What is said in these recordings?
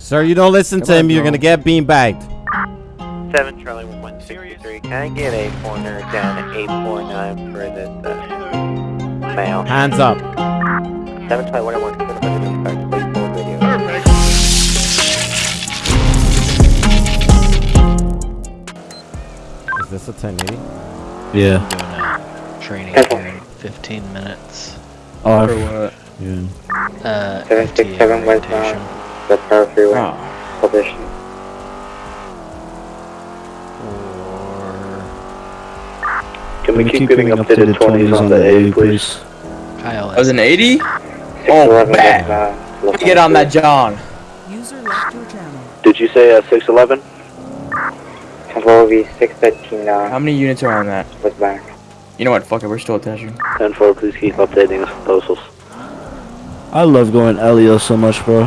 Sir, you don't listen Come to him, on, you're bro. gonna get beanbagged. 7 Charlie 163. Can I get a corner down at 849 for this uh, male? Hands up. 7 Charlie 101, consider the please pull video. Perfect. Is this a 1080? Yeah. doing a training Okay. in 15 minutes. Oh, For what? yeah. Uh, 767 FTA westbound. orientation. The power freeway Oh. position. Or Can we keep giving up to the 20s on the 80, please? Kyle. That was an 80? 611 bad. westbound. Let me get on that John. User left your channel. Did you say uh, 611? Control will be 613 now. How many units are on that? Westbound. You know what? Fuck it. We're still attaching. 10-4, please keep updating us with postals. I love going Elio so much, bro.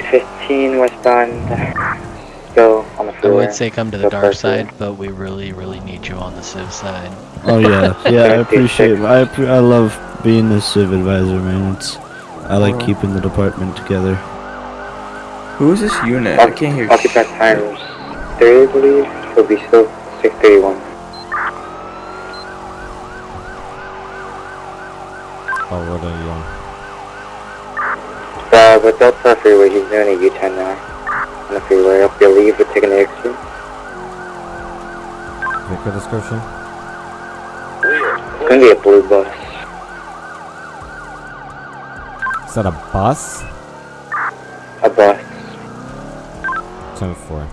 615 westbound. Still on the I would say come to the Go dark first, side, but we really, really need you on the civ side. Oh yeah, yeah, I appreciate. it. I appre- I love being the civ advisor, man. It's I like Oh. keeping the department together. Who is this unit? I can't hear Occupant shit. tires. 3, I believe, will be still 631. Oh, what are you on? Uh, but Delta Freeway, he's doing a U-turn now. On the freeway, I believe we're taking the exit. Vehicle description? It's gonna be a blue bus. Is that a bus? A bus. 10 4.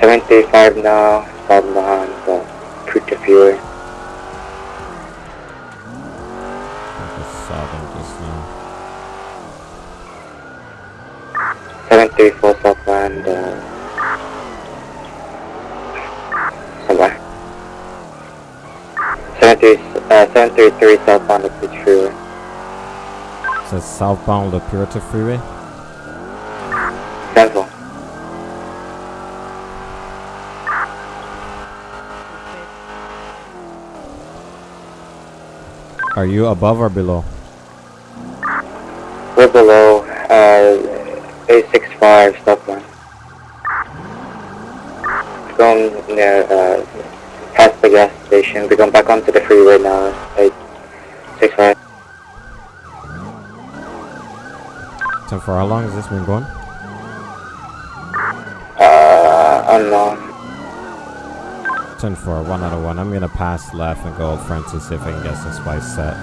735 now, falling behind the Puerta Freeway. I just saw them just now. 734 Southland, uh... Somewhere. 73, uh, 733 Southbound, the Puerta Freeway. It says southbound La Puerta Freeway. Central. Are you above or below? We're below, uh, 865 Southbound. Going near, uh, past the gas station. We're going back onto the freeway now, 865. 10 for How long has this been going? Uh, unknown. 10 4. 1 out of 1. I'm gonna pass left and go Old Francis see if I can get some spice set.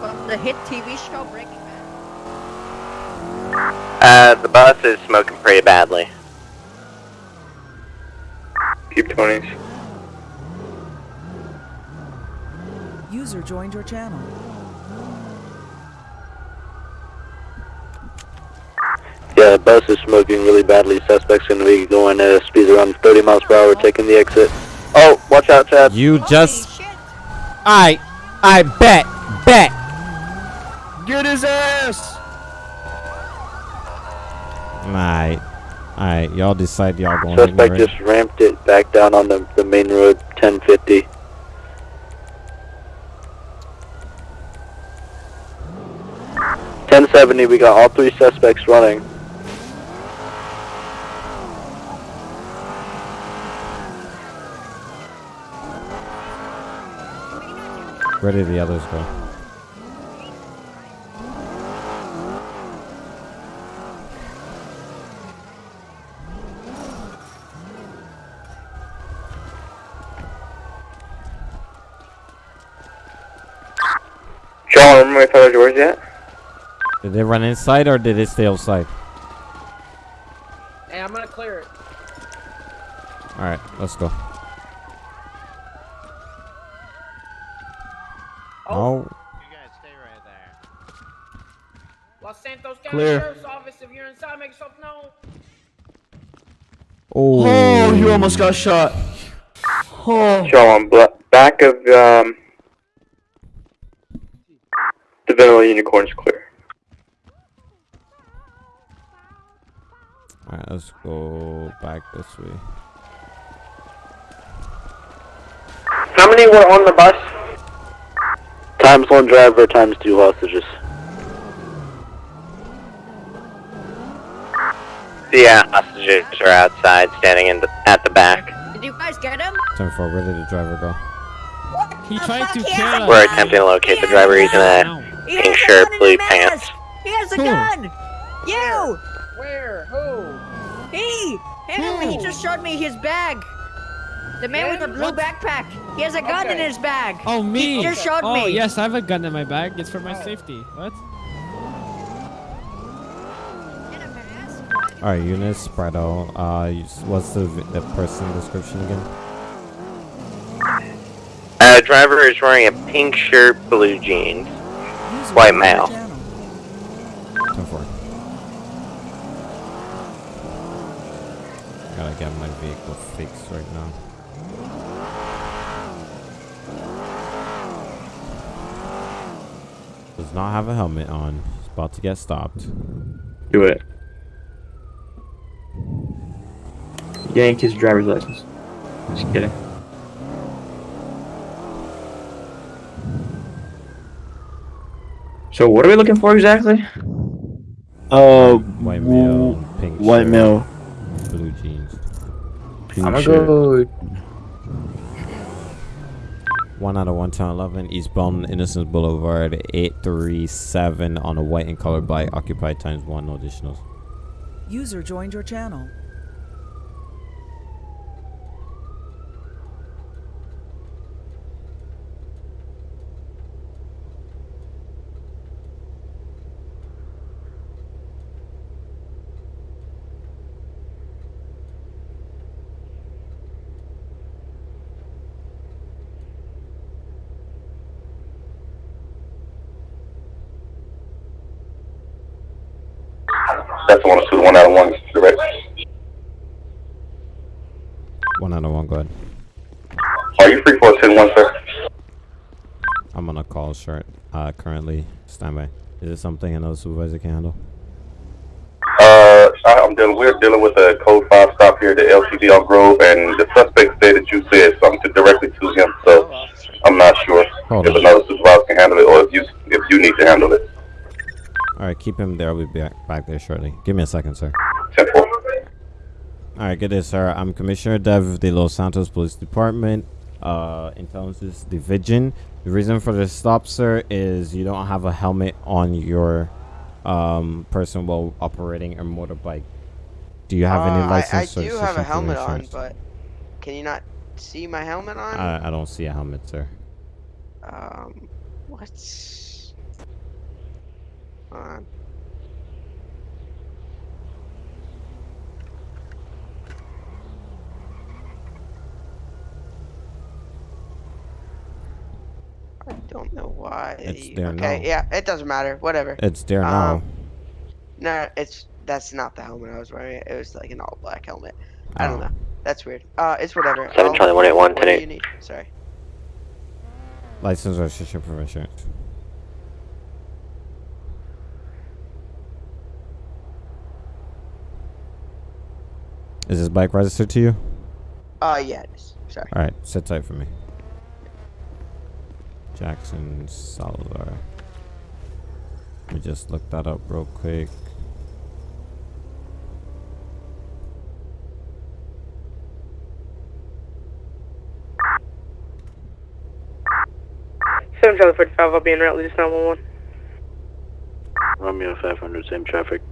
From the hit TV show Breaking Bad. Uh, the bus is smoking pretty badly. Keep 20s. User joined your channel. Yeah, bus is smoking really badly. Suspect's gonna be going at a speeds around 30 miles per hour, taking the exit. Oh, watch out, Chad. You just. I. I bet. Bet. Get his ass! Alright. Alright, y'all decide y'all going Suspect just ramped it back down on the, the main road, 1050. Ten seventy. We got all three suspects running. Where did the others go? John, remember if I was yours yet? Did they run inside or did it stay outside? Hey, I'm gonna clear it. Alright, let's go. Oh. No. You guys stay right there. Los Santos County Clear. Sheriff's Office, if you're inside, make yourself known. Oh. Oh, you almost got shot. Oh. John, bla- back of, um... The vanilla unicorn's clear. Back this way. How many were on the bus? Times one driver, times two hostages. The uh, hostages are outside, standing in the, at the back. Did you guys get him? 10 4, where did the driver go? He the tried fuck? to kill us. We're attempting to locate He the driver. He's in a He pink has a shirt, blue pants. He has a Who? gun! You! Where? Who? He! Him! He just showed me his bag! The man with the blue What? backpack! He has a gun in his bag! Oh, me. He just showed oh, me! yes, I have a gun in my bag. It's for my Oh. safety. What? In a mask? Alright, Eunice, spread. Uh, what's the, the person description again? Uh, driver is wearing a pink shirt, blue jeans. White joined male. channel. 10 4. Gotta get my vehicle right now. Does not have a helmet on. He's about to get stopped. Do it. Yank his driver's license. Just kidding. So what are we looking for exactly? Uh, White male, pink white shirt, male, blue jeans. Pink I'm gonna shirt. go. One out of one ten eleven eastbound Innocence Boulevard, eight three seven on a white and colored bike, occupied times one, no additionals. User joined your channel. That's the one two, one out of one, direct. One out of one, go ahead. Are you free for a ten one, sir? I'm on a call short. Uh, currently standby. Is it something another supervisor can handle? Uh, I'm dealing, we're dealing with a code five stop here at the LTD on Grove, and the suspect said that you said something to directly to him, so I'm not sure Hold if on. another supervisor can handle it, or if you, if you need to handle it. All right, keep him there. I'll be back, back there shortly. Give me a second, sir. Ten four. All right, good day, sir. I'm Commissioner Dev of the Los Santos Police Department, uh, Intelligence Division. The reason for the stop, sir, is you don't have a helmet on your um, person while operating a motorbike. Do you have any Uh, license I, I do have a helmet on, but can you not see my helmet on? I, I don't see a helmet, sir. um, what? Hold on. I don't know why. It's there okay, now. yeah, it doesn't matter. Whatever. It's there now. Um, No, it's that's not the helmet I was wearing. It was like an all black helmet. I don't Oh. know. That's weird. Uh, it's whatever. Seven I'll- Charlie, one eight one, What do 10 you need? Sorry. License, registration, for insurance. Is this bike registered to you? Uh, yeah, it is. Sorry. All right, sit tight for me. Jackson Salazar. Let me just look that up real quick. Seven Charlie 45, I'll be in route, just 911. Romeo five hundred, same traffic.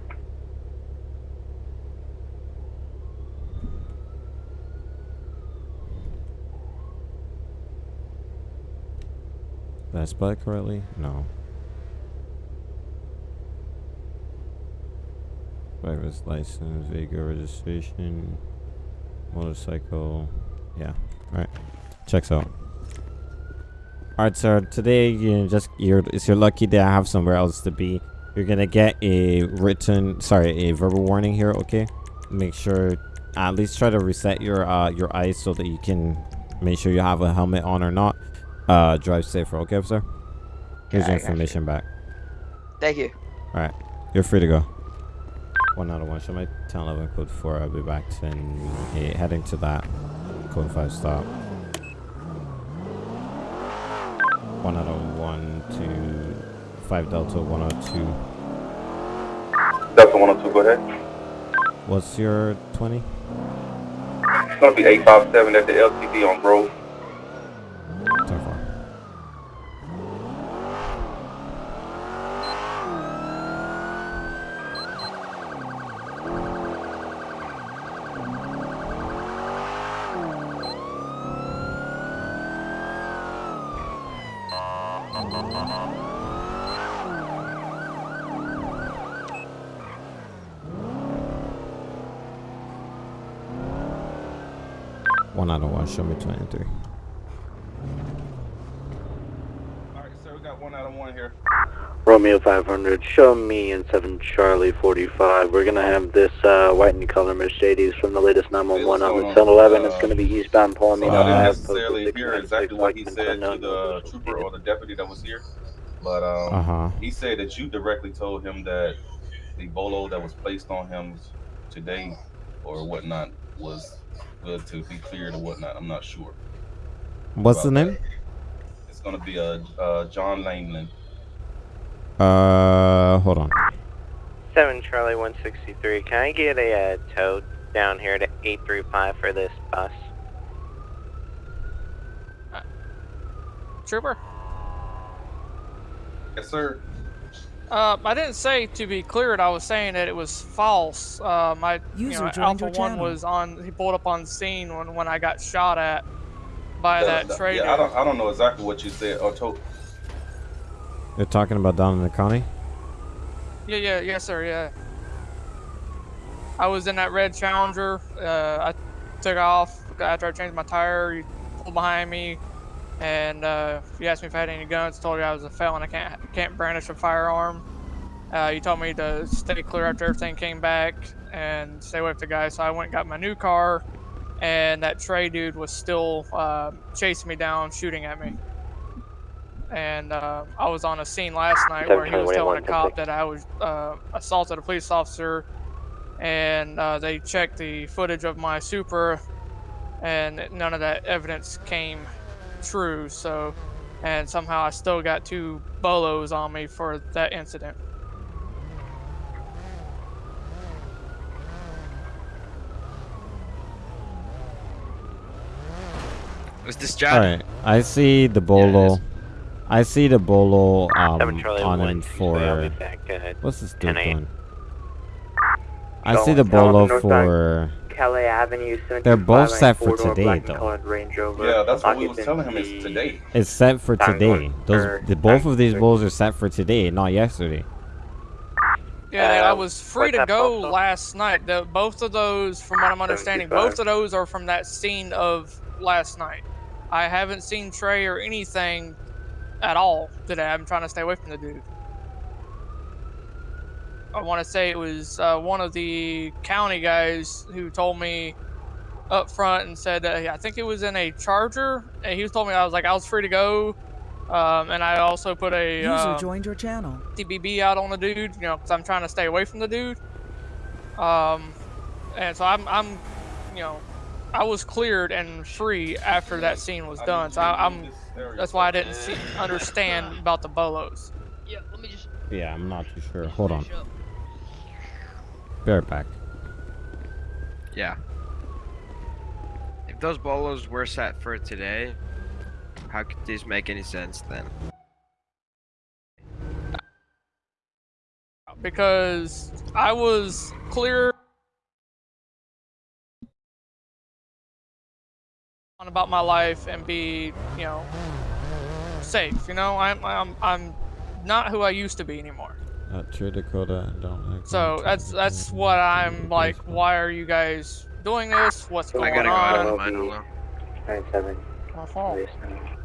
Did I spell it correctly? No. Driver's license, vehicle registration, motorcycle. Yeah. Alright. Checks out. Alright, sir. Today, you just you're it's your lucky day. I have somewhere else to be. You're gonna get a written, sorry, a verbal warning here. Okay. Make sure at least try to reset your uh your eyes so that you can make sure you have a helmet on or not. Uh, drive safer. Okay, sir. Here's Okay, your I got you. information back. Thank you. All right, you're free to go. One out of one. Show my 10 11 code 4. I'll be back 10 8, heading to that code 5 stop. One out of one to 5 Delta 102. Delta one oh two, go ahead. What's your 20? It's gonna be eight five seven at the LTD on Grove. So far. One out of one, show me 23. Alright, sir, we got one out of one here. Romeo 500, show me in 7 Charlie 45. We're gonna have this uh, white and color Mercedes from the latest 911 on the What's 1011. going It's gonna be eastbound Palomino So I didn't Ave. necessarily posted hear exactly what he said to the trooper or the deputy that was here, but um, Uh huh. he said that you directly told him that the bolo that was placed on him today or whatnot was good to be cleared or whatnot. I'm not sure. What's the name? that. It's gonna be a uh, uh, John Langland. Uh, hold on. 7 Charlie 163. Can I get a uh, tow down here to 835 for this bus? Trooper? Yes, sir. Uh, I didn't say to be cleared. I was saying that it was false. Uh, my you know, Alpha One channel. was on. He pulled up on scene when when I got shot at by The- that the- trader. Yeah, I don't, I don't know exactly what you said or told. You're talking about down in the county? Yeah, yeah, yes, sir, yeah. I was in that red Challenger. Uh, I took off after I changed my tire. He pulled behind me, and uh, you asked me if I had any guns. Told you I was a felon. I can't can't brandish a firearm. Uh, he told me to stay clear after everything came back and stay away from the guy. So I went and got my new car, and that Trey dude was still uh, chasing me down, shooting at me. And uh, I was on a scene last night where he was telling a cop that I was uh, assaulted a police officer, and uh, they checked the footage of my Super, and none of that evidence came true. So, and somehow I still got two bolos on me for that incident. Was this All John? right. I see the bolo. I see the bolo um, on him 163. I'll be for. What's this dude doing? I see the bolo for. Calais Avenue, They're both set for today, though. colored Range Rover. Yeah, that's what we was telling him is today. It's set for today. Those the both of these bulls are set for today, not yesterday. Yeah, I Uh, was free to go postal? last night. The, both of those, from what I'm understanding, both of those are from that scene of last night. I haven't seen Trey or anything at all today. I'm trying to stay away from the dude. I want to say it was uh, one of the county guys who told me up front and said that I think it was in a Charger, and he was told me I was like I was free to go, um, and I also put a User um, joined your channel. TBB out on the dude, you know, because I'm trying to stay away from the dude. Um, and so I'm, I'm, you know, I was cleared and free after that scene was done. So I, I'm, that's why I didn't see, understand about the bolos. Yeah, let me just. Yeah, I'm not too sure. Hold on. Be right back. Yeah. If those bolos were set for today, how could these make any sense then? because I was clear on about my life and be, you know, safe. You know, I'm, I'm, I'm not who I used to be anymore. Uh, True Dakota, don't. act So that's that's what I'm like. Why are you guys doing this? What's I going gotta go out on? of mine alone. 97. Uh-huh. Mm,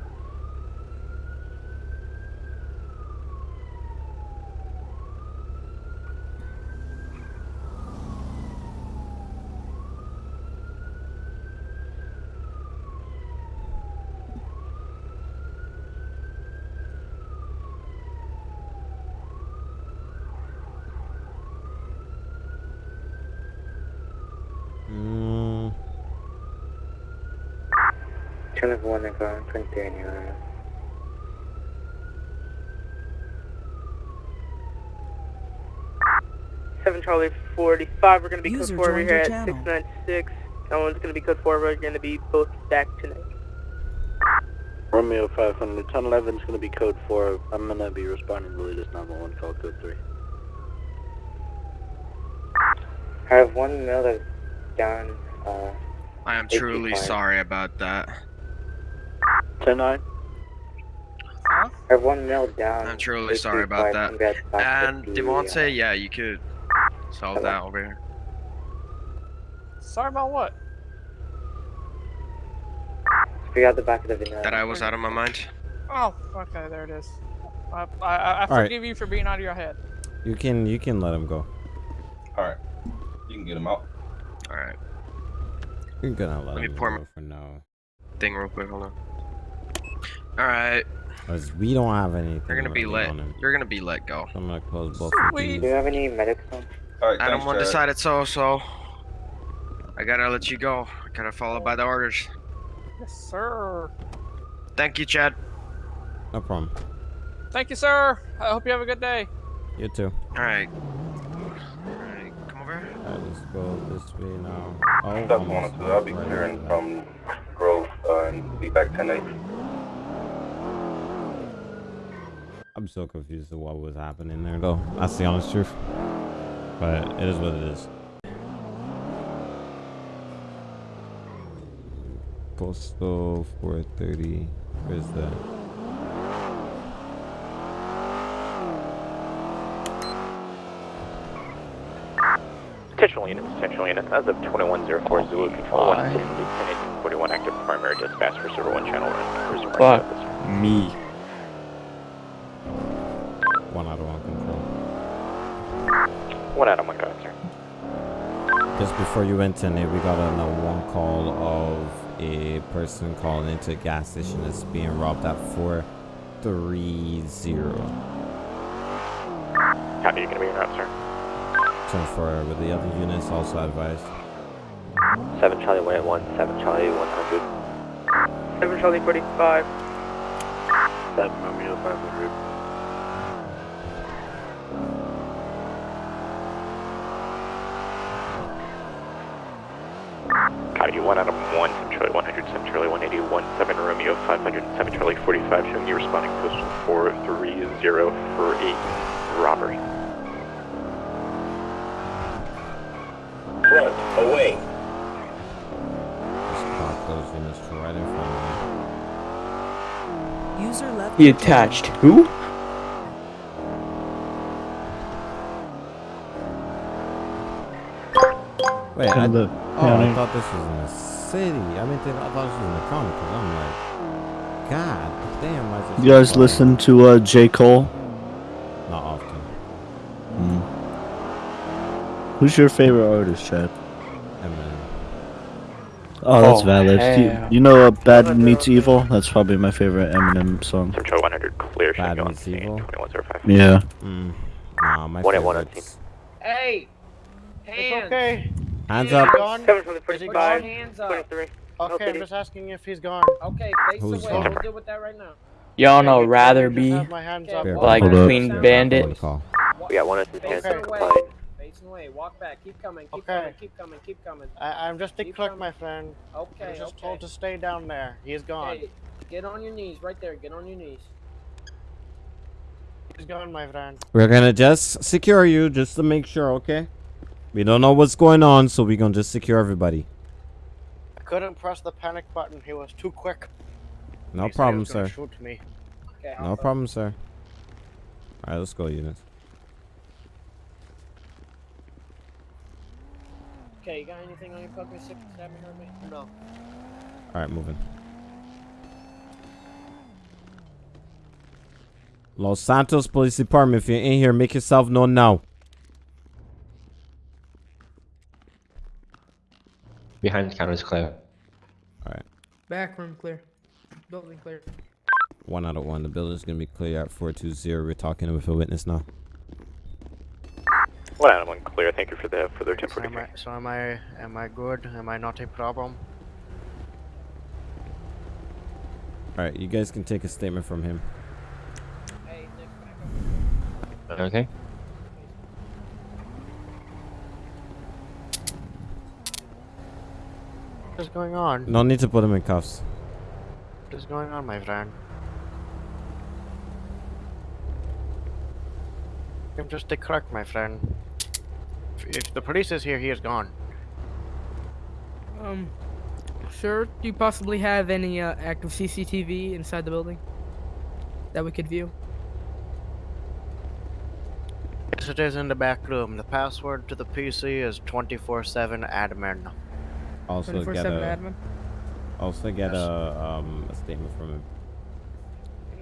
Channel 1 and 23 in Seven Charlie 45. We're going to be User code 4 over joined here at channel. 696. That one's going to be code 4. We're going to be both back tonight. Romeo 500, 1011 is going to be code 4. I'm going to be responding to the latest 911 call code 3. I have one male that's down. Uh, I am truly sorry about that. 10 9. Huh? I have one male down. I'm truly sorry about that. And Devontae, uh, yeah, you could solve that over here. Sorry about what? Figure out the back of the video. That I was out of my mind. Oh, okay, there it is. I, I, I I All right. forgive you for being out of your head. You can you can let him go. Alright. You can get him out. Alright, You're gonna let, Let me him pour go my- for now. thing real quick, hold on. Alright, Cause we don't have anything. you're gonna be let. on him. You're gonna be let go. So I'm gonna close both of Sweet. these. Do you have any medics on? Alright, Adam thanks, one Chad. decided so, so I gotta let you go. I gotta follow by the orders. Yes, sir. Thank you, Chad. No problem. Thank you, sir. I hope you have a good day. You too. Alright. Alright, come over here. Alright, let's go this way now. Oh, That's one or almost two. I'll be right clearing from Grove uh, and be back 10 8. I'm so confused of what was happening there, though. That's the honest truth. But it is what it is. Postal 430. Where's that? Potential units, potential units. As of 2104 Zulu Control 1, Lieutenant 41 active primary dispatch for server 1 channel run. Cruiser right Fuck. service. Me. One out of one control. One Adam, one guy, sir. Just before you went in it, we got a one call of a person calling into a gas station that's being robbed at 430. Copy, you going to be en route, sir? 10 for with the other units also advised. 7 Charlie 181, 7 Charlie 100. 7 Charlie 45. 7 Romeo 500. 107 Charlie 1817 Romeo 507 Charlie 45, showing you responding postal 43048, robbery. Front, away. User left. He attached. Who? Wait, I, oh, I thought this was an city. I mean, I thought this was in the county because I'm like, God damn, why is this You guys quiet? listen to uh, J. Cole? Not often. Mm. Who's your favorite artist, Chad? Eminem. Oh, that's Oh, valid. You, you know uh, Bad Meets Evil? That's probably my favorite Eminem song. 7 100, clear, Bad meets evil? Yeah. Mm. Nah, my One at one on favorites. Hey! Hands! okay. Hands up. Gone? 7 Charlie Is he 45, gone? Hands up. 23. Okay, I'm just asking if he's gone. Okay, face Who's away. gone? We'll deal with that right now. Y'all know rather be have my hands up. Here, like hold up. Queen Here, Bandit. I'm on call. We got one of his hands Okay. up. Facing away. Walk back. Keep coming. Keep Okay. coming. Keep coming. Keep coming. I, I'm just a Keep clerk, coming. my friend. Okay. I'm just okay. told to stay down there. He's gone. Hey, get on your knees right there. Get on your knees. He's gone, my friend. We're gonna just secure you just to make sure, okay? We don't know what's going on, so we're gonna just secure everybody. I couldn't press the panic button. He was too quick. No He problem, was gonna sir. Shoot me. Okay. No problem, sir. Alright, let's go, units. Okay, you got anything on your fucking six seven or me? No. Alright, moving. Los Santos Police Department, if you're in here, make yourself known now. Behind the counter is clear. Alright. Back room clear. Building clear. One out of one. The building's gonna be clear at 420. We're talking with a witness now. One Adam, one clear. Thank you for the for their So temporary. am I? So am I? Am I good? Am I not a problem? Alright, you guys can take a statement from him. Hey, Nick, back up. Okay. Is going on? No need to put him in cuffs. What is going on, my friend? I'm just a clerk, my friend. If, if the police is here, he is gone. Um, sir, do you possibly have any uh, active CCTV inside the building that we could view? Yes, it is in the back room. The password to the PC is 24/7 admin. Also 24/7 get a admin. also get Yes. a um a statement from him.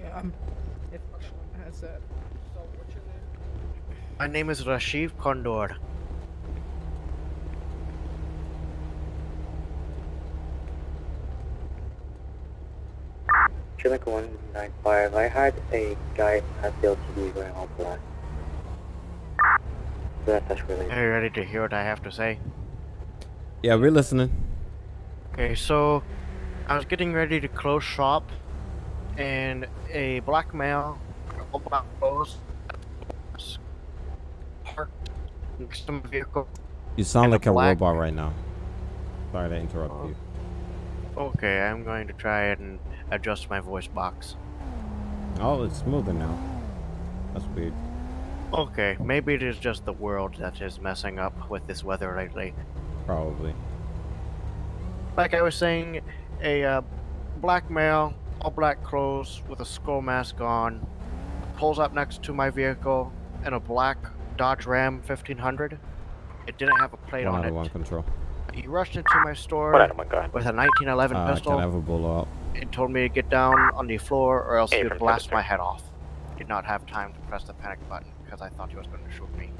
Yeah, um, if anyone has that. So, what's your name? My name is Rashiv Kondor. Chinook 195, I had a guy at the LTD going all black. So that's really Are you ready to hear what I have to say? Yeah, we're listening. Okay, so I was getting ready to close shop, and a black male, all black clothes, parked next to my vehicle. You sound And a like a robot right now. Sorry to interrupt you. Oh, okay, I'm going to try and adjust my voice box. Oh, it's smoother now. That's weird. Okay, maybe it is just the world that is messing up with this weather lately. Probably. Like I was saying, a uh, black male, all black clothes with a skull mask on, pulls up next to my vehicle in a black Dodge Ram 1500. It didn't have a plate One on out it. of one control. He rushed into my store One item with a 1911 Uh, pistol can I have a bullet out? and told me to get down on the floor or else Hey, he would blast my head off. Did not have time to press the panic button because I thought he was going to shoot me.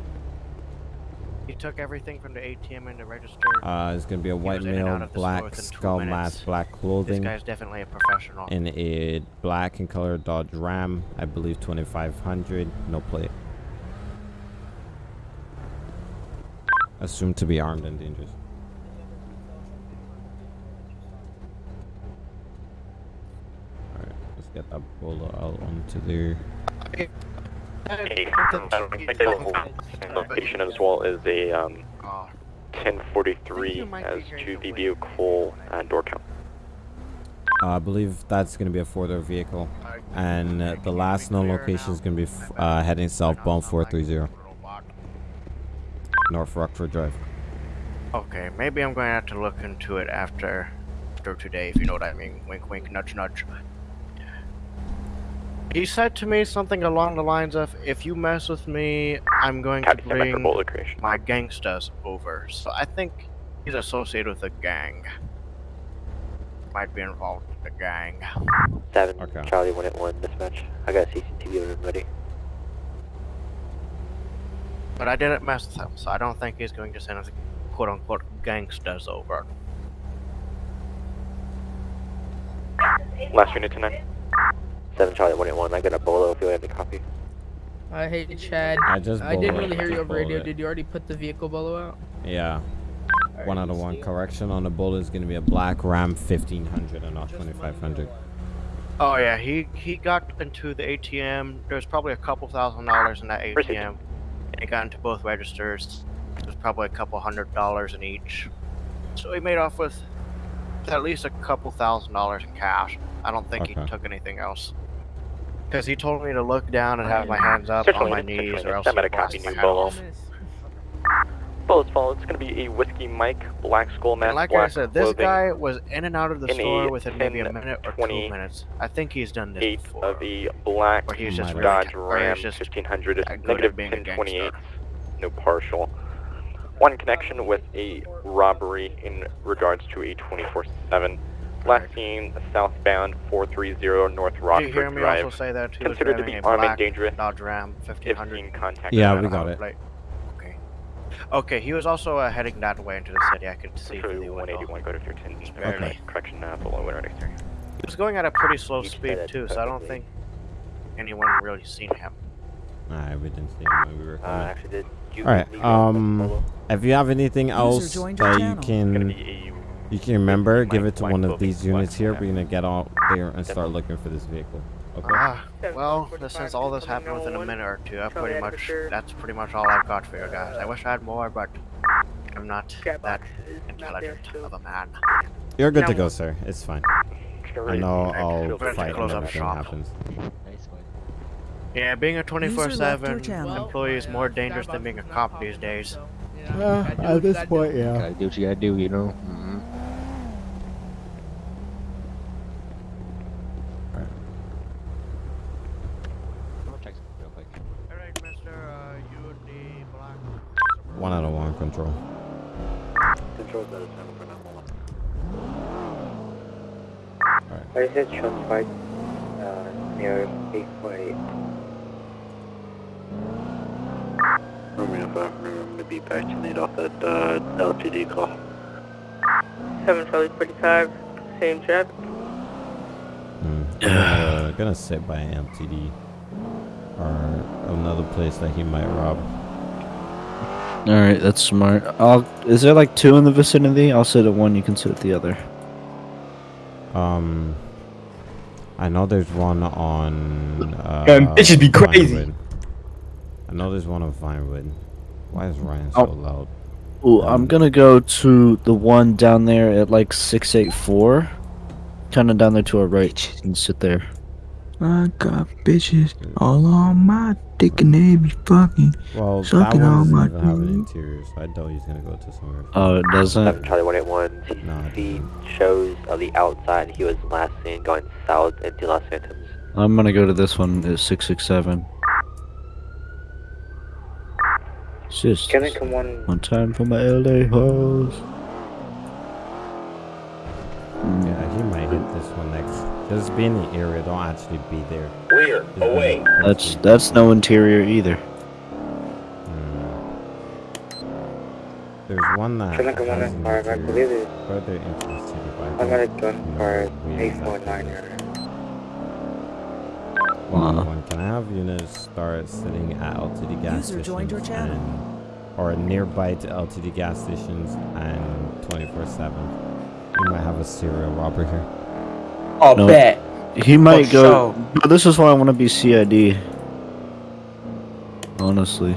He took everything from the ATM and the register. Uh, it's gonna be a white was and out male, of the store black skull mask, black clothing. this guy's definitely a professional. in a black and color Dodge Ram. I believe 2500, no plate. Assumed to be armed and dangerous. Alright, let's get that bullet out onto there. A location as well as a um, Oh, 1043 as to the vehicle uh, door count. Uh, I believe that's going to be a four-door vehicle, and uh, the last known location is going to be f- uh, heading southbound 430, North Rockford Drive. Okay, maybe I'm going to have to look into it after, after today, if you know what I mean. Wink, wink, nudge, nudge. He said to me something along the lines of, "If you mess with me, I'm going to Copy, stand by for bring my gangsters over." So I think he's associated with a gang. Might be involved with the gang. Seven, Okay. Charlie 181, dispatch. I got CCTV on him ready. But I didn't mess with him, so I don't think he's going to send his quote-unquote gangsters over. Last unit tonight. 7, Charlie 181, I got a bolo if you have a copy. I hate Chad. I just I didn't really hear you over radio. it. Did you already put the vehicle bolo out? Yeah, one out of one. Correction on the bullet is going to be a black Ram 1500 and not 2500. Oh yeah, he he got into the ATM. There's probably a couple thousand dollars in that ATM, and he got into both registers. There's probably a couple hundred dollars in each. So he made off with at least a couple thousand dollars in cash. I don't think he took anything else. Because he told me to look down and have my hands up on my knees or else I'm at a copy new bolo. Bullets fall. It's going to be a whiskey Mike black school mask. And like I said, this guy was in and out of the store within maybe a minute or two minutes. I think he's done this eight before. of the black or he's just Dodge really, Ram 1500 negative 1028. No partial. One connection with a robbery in regards to a 24 7. Last seen southbound 430 North Rockford you hear me Drive. Also say that he Considered to be armed and dangerous. Dodge Ram 1500. Contact yeah, we got it. Plate. Okay. Okay, he was also uh, heading that way into the city. I could see through the 181 go to 13. Okay. Correction, uh, below winter next area. He was going at a pretty slow speed too, so I don't think anyone really seen him. Nah, we didn't see him. We were uh, actually did. All right. Um, if you have anything else that you can you can remember, give it to one of these units here. We're gonna get out there and start looking for this vehicle. Okay. Ah, well, since all this happened within a minute or two, I pretty much that's pretty much all I've got for you guys. I wish I had more, but I'm not that intelligent of a man. You're good to go, sir. It's fine. I know I'll feel free to fight when everything happens. Yeah, being a 24/7 employee is more uh, dangerous than being a cop these days. so, you know, gotta do what you gotta do. yeah. Gotta do what you gotta do, you know? hmm Alright, mister, uh, you would be black. One out of one control. Control that is seven for now. I said shots fired uh, near 848. Romeo 5, remember to be back to lead off that uh, LTD call. 7 Charlie 45, same trap. Hmm. I'm gonna, gonna sit by MTD or another place that he might rob. All right, that's smart. I'll. Is there like two in the vicinity? I'll sit at one. You can sit at the other. Um, I know there's one on. Uh, Damn, bitches be crazy. Vinewood. I know there's one on Vinewood. Why is Ryan so Oh. loud? Ooh, I'm gonna go to the one down there at like six eight four, kind of down there to our right, and sit there. I got bitches all on my dick and they be fucking Well, that sucking one on doesn't my even have an dick. interior, so I doubt he's gonna go to somewhere. Oh, it doesn't. Seven Charlie 181 No, it CCTV shows on the outside he was last seen going south into Los Santos. I'm gonna go to this one at six six seven. It's just Can I come one? one time for my LA hoes. Yeah, he might hit this one next. Just be in the area, don't actually be there. Clear. Just be Away. That's that's no interior either. There's one that Can I come one has in an? I interior believe it's. further into the city, but I got a don't gun know for 849 it is. or. One, Uh. one. Can I have units start sitting at LTD gas User stations joined and- or nearby to LTD gas stations and 24/7? We might have a serial robber here. Oh, No. bet. He might For go. sure. But this is why I want to be CID. Honestly,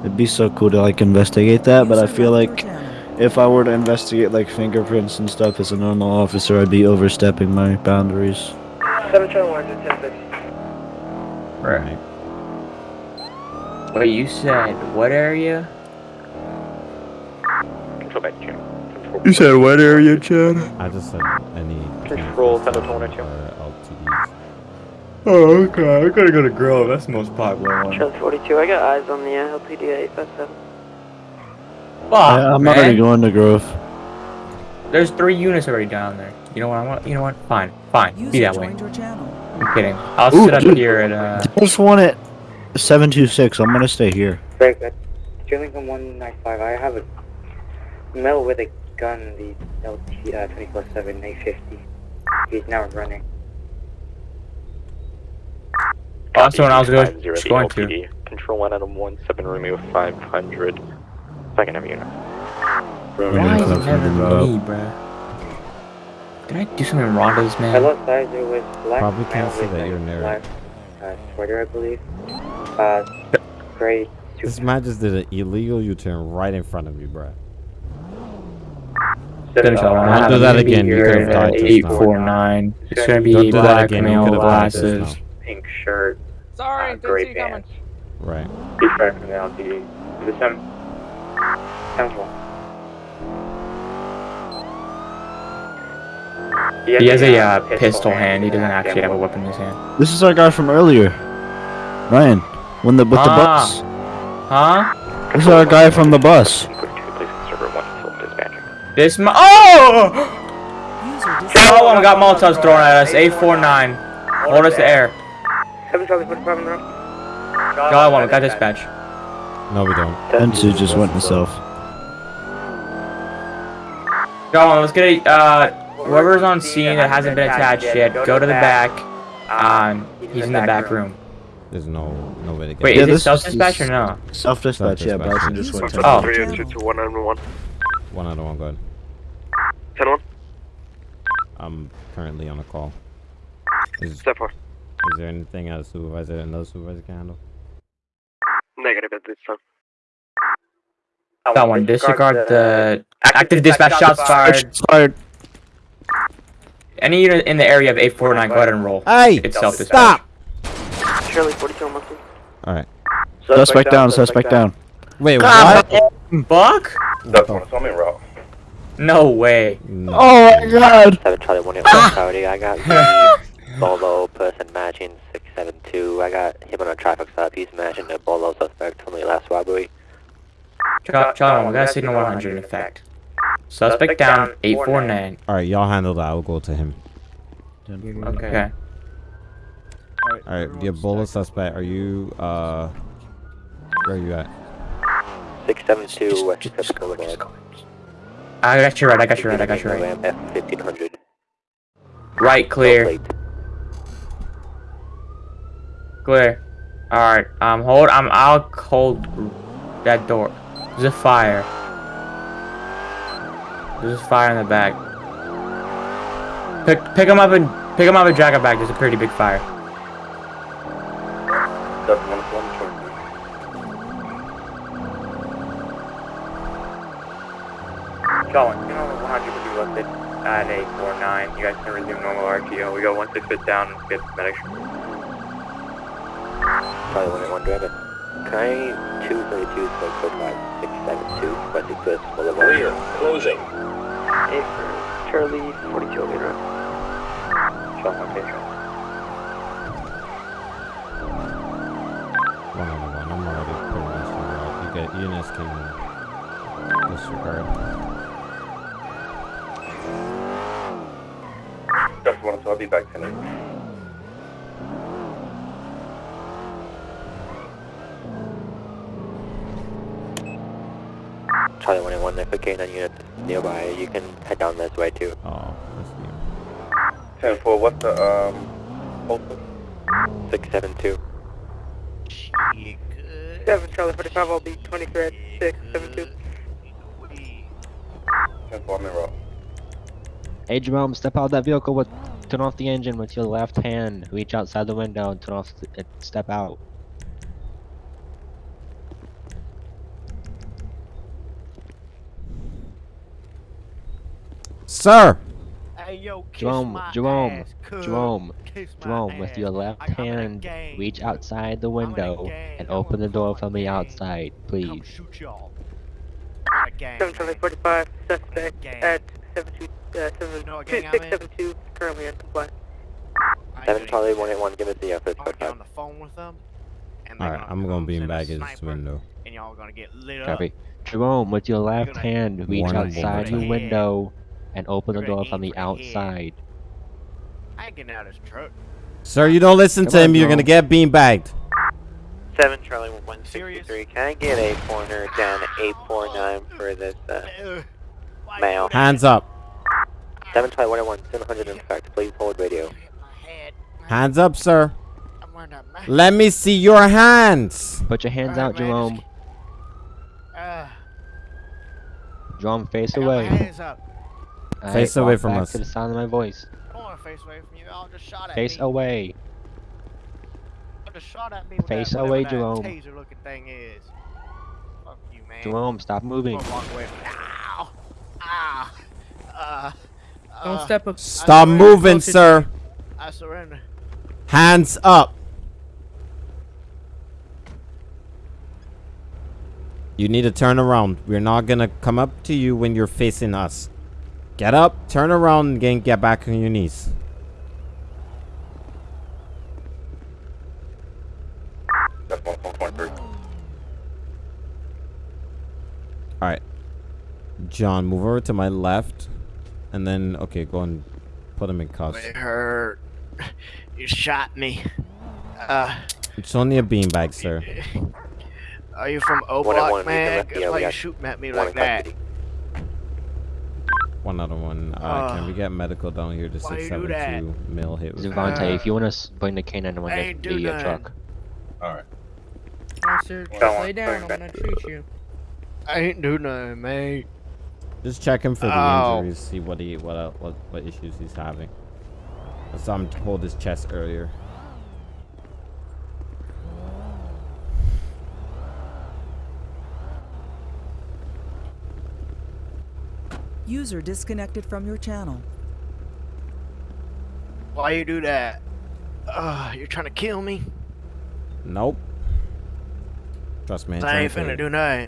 it'd be so cool to like investigate that. But I feel like if I were to investigate like fingerprints and stuff as a normal officer, I'd be overstepping my boundaries. 7 Charlie 110 Right. Wait, you said what area? Control back to channel. Control You said what area, Chad? I just said any Control, campus Thunder 102. or LTDs. Oh, okay. I gotta go to Grove. That's the most popular one. Charlie 42, I got eyes on the uh, LPD 857. Fuck, I, I'm man. already going to Grove. There's three units already down there. You know what I want? You know what? Fine, fine. Be that way. I'm kidding. I'll Ooh, sit up dude. here at uh. Just one at seven two six. I'm gonna stay here. Break that. Chillingham 195. I have a male with a gun, the LT uh, 24 7 850. He's now running. That's the one I was going, 508 just going to. LPD. Control 1 out of 17 Romeo 500. Second have unit. Why is it never me, bruh? Did I do something wrong to this man? Hello, guys. It was black Probably male can't say with that a you're near black uh, sweater, I believe. Uh, gray This man just did an illegal U-turn right in front of you, bruh. Finish that one. Don't do that again, you could've died just Eight now. four nine. It's gonna Don't be do that black again, male could've died just glasses. pink shirt, Sorry, uh, didn't gray see you coming. pants. Right. He's right from the LTD. The sem. Temple. He has a uh, pistol hand. He doesn't actually have a weapon in his hand. This is our guy from earlier, Ryan. When the with the bus. Huh? This is our guy from the bus. Input to place server 1 until dispatching. This mo- Oh! Oh, one got Molotovs thrown at us. Eight four nine. Hold us to air. 7 Charlie 45 in the room. Y'all one. We got dispatch. No, we don't. Ensu just went himself. Y'all one. Let's get a uh. Whoever's on scene that hasn't been attached yet, go to the back. Um, he's in the back room. There's no no way to get. Wait, Yeah, is this self dispatch or no? Self dispatch, yeah. Self-dispatch. Bryson just went to. Oh. 191. One out of one. Go ahead. 10 1. I'm currently on a call. Is, Step 4. is there anything a supervisor, and another supervisor can handle? Negative at this time. That one. Disregard the active dispatch shots fired. Shots fired. any unit in the area of 849, go ahead and roll. Hey, It's self stop. Shirley, 42 Muslim. All right. Suspect down, suspect down. Wait, God, what? Buck? That's one, so I'm in route. No way. Oh my god! 7 Charlie 1 Coyote, I got the Bolo person matching 672. I got him on a traffic stop. He's matching a Bolo suspect from the last robbery. Charlie, Charlie, we got a signal 100 in effect. Suspect down, 849. All right, y'all handle that. I'll go to him. Okay. All right, the Ebola suspect. Are you uh? Where are you at? 672 West Pacific Boulevard. I got you right, I got you right, I got you right. F1500. Right, clear. Clear. Alright, um, hold, um, I'll hold that door. There's a fire. There's a fire in the back. Pick, pick him up and, pick him up and drag him back. There's a pretty big fire. That's one, so I'm short. Colin, you know 100 will be listed at 849. You guys can resume normal RTO. We go 16 foot down and get medics. Charlie 181 Dragon. Can I 232 smoke code 5672 West Eclipse Boulevard? Clear. Closing. Hey, for Charlie, 42 Omega. Sean, location. One on one. I'm already putting this one out. You get Eunice can disregard. That's one, so I'll be back tonight. Charlie 181, if a K9 unit nearby, you can head down this way too. Oh, that's Ten four. What's the um? Postal? 672. 7 Charlie 45, I'll be 23 at 672. Ten four. I'm in route. Hey Jerome, step out of that vehicle with turn off the engine with your left hand. Reach outside the window and turn off the, and step out. Sir. Hey, yo, kiss Jerome, my Jerome, ass, cuz. Jerome, Kiss my Jerome, with ass. your left I- I'm in a hand, reach outside the window and gang. open the door from the gang. outside, Come please. shoot y'all. I'm in a gang, 7 Charlie man. 45, suspect at 72, uh, 7, You know what gang I'm in? 672, currently in compliance. I 7 Charlie 181, give us the effort I'll code get 5. on the phone with them. And All they're right, gonna I'm gonna come beam back his sniper, window. And y'all gonna get lit up. Copy. Jerome, with your left hand, reach One outside one. the window and open the door from the for the head. outside. I ain't getting out of this truck. Sir, you don't listen to Come on, him. You're gonna get beanbagged. 7 Charlie 163, can I get a corner down 849 for this uh, Why male? you do that? Hands up. 7 Charlie 181, 700 in fact, please hold radio. Hit my head. Hands up, sir. I'm wearing a mask. Let me see your hands. Put your hands out, Jerome. just- Uh, Jerome, face I got my away. hands up. Face away from us. To the sound of my voice. Don't want to face away from you. Y'all just shot at Face me. away. Y'all just shot at me with Face that, away, whatever Jerome. that taser looking thing is. Fuck you, man. Jerome, stop moving. I'm walk away from Ow! Ah! Uh, Don't uh, step up. Stop moving, sir. I surrender. Hands up. You need to turn around. We're not gonna come up to you when you're facing us. Get up, turn around, and again, get back on your knees. That's one, one point three. Alright. John, move over to my left. And then, okay, go and put him in cuffs. It hurt. You shot me. Uh, It's only a beanbag, sir. are you from O One at Block, one, we can man? left why you shooting at me like that. custody. One other one. Uh, can we Uh, get medical down here to why you 672 mil hit? with Devontae, Uh, if you want to bring the canine to I ain't do the uh, truck. All right. Yes, sir. Just lay down. I'm gonna treat you. I ain't do nothing, mate. Just check him for the Ow. injuries, see what he what uh, what what issues he's having. I saw him hold his chest earlier. User disconnected from your channel. Why you do that? Uh, you're trying to kill me? Nope. Trust me. I ain't finna do nothing.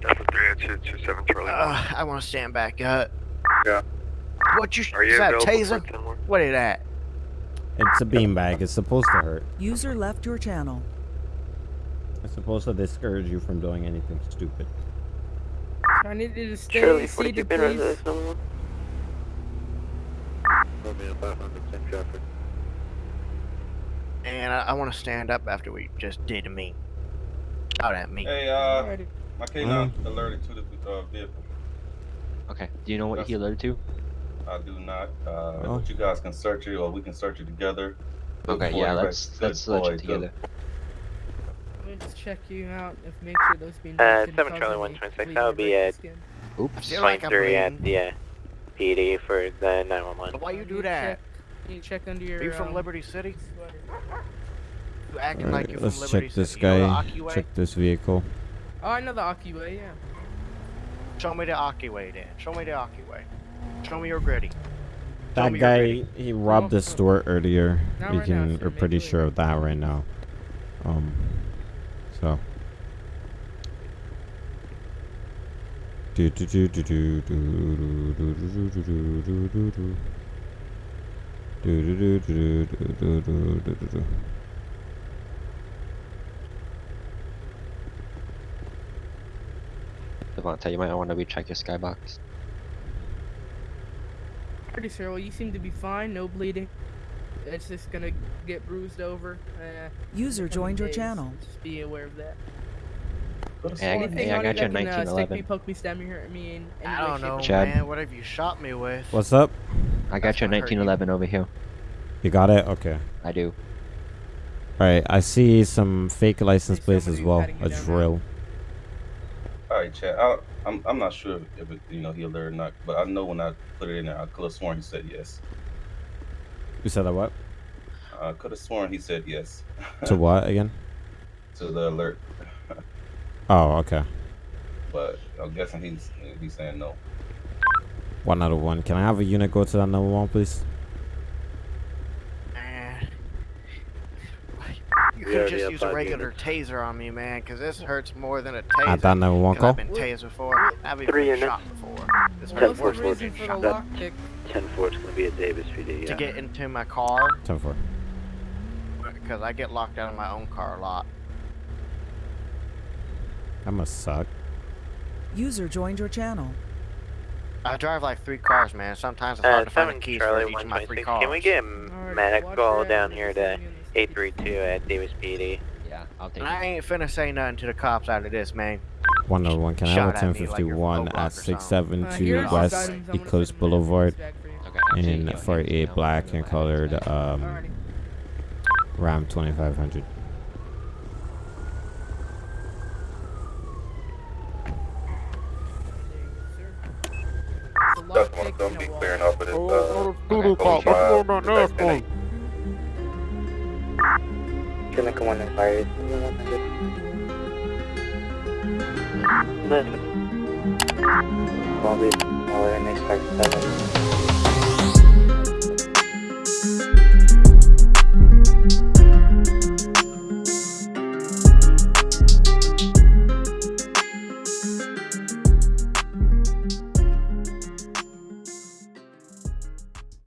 Delta 38227 Charlie. Uh, I want to stand back up. Yeah. What you? Are you is that a taser? for 10 What is that? It's a beanbag. It's supposed to hurt. User left your channel. It's supposed to discourage you from doing anything stupid. I need you to stay Charlie, 42 seated, pin please. residence number one. Romeo 500 10 traffic. And I, I want to stand up after we just did to me. Out at me. Hey, uh, my K9 Mm-hmm. alerted to the uh, vehicle. Okay. Do you know what he alerted to? I do not. Uh, Oh. but you guys can search it, or we can search it together. Okay, Before yeah, let's guys- let's search it together. Let me just check you out and make sure those being Uh, 7 Charlie 126, that would be at Oops. feel like at bleeding. the uh, PD for the 911. Why you do that? You check under your. Are you from um, Liberty City? You acting Alright, like you're let's from Liberty check this City. You know the guy. Check this vehicle. Oh, I know the Aki way, yeah. Show me the Aki way then. Show me the Aki way. Show me your gritty. That me guy, gritty. he robbed the store earlier. Not we right can, sir. we're pretty sure of that right now. Um, so. Do do do do do do do do do do do do do do. Do do do do do do do do do do. Devontae, you might want to recheck your skybox. Pretty sure. Well, you seem to be fine. No bleeding. It's just gonna get bruised over. Uh, User in the coming joined your days. channel. Just be aware of that. Hey, I, Anything hey, I got you your that can, uh, stick me, 1911. poke me, stab me, hurt me in any I don't shape, know, Chad. man. Whatever you shot me with. What's up? I got your gonna hurt you. 1911 over here. You got it? Okay. I do. Alright, I see some fake license plates as well. patting you A down now. Drill. All right, Chad. I, I'm I'm not sure if it, you know he alerted or not, but I know when I put it in there, I could have sworn he said yes. You said that what? I could have sworn he said yes To what again? to the alert, Oh, okay. but I'm guessing he's he's saying no. One out of one. Can I have a unit go to that number one, please? Man. You could just use a regular units. taser on me, man, because this hurts more than a taser. At that number one 'Cause call? I've been tased before. I've even Three been units. shot before. This hurts was more than being shot. lockpick? 10 4 is going to be at Davis PD. To get into my car, Ten four. because I get locked out of my own car a lot. That must suck. User joined your channel. I drive like three cars, man. Sometimes it's Uh, hard to find the keys Charlie for each of my three cars. Can we get a Alright, medical down that. here to 832 at Davis PD. Yeah, I'll take I ain't finna say nothing to the cops out of this, man. 101 Can I have 1051 like at 672 uh, West Eclipse Boulevard okay, and for a black and colored um, Ram 2500. That's one of them be clearing up at his uh, oh, oh, oh, siya nagkawa ng virus. But, COVID, mawala na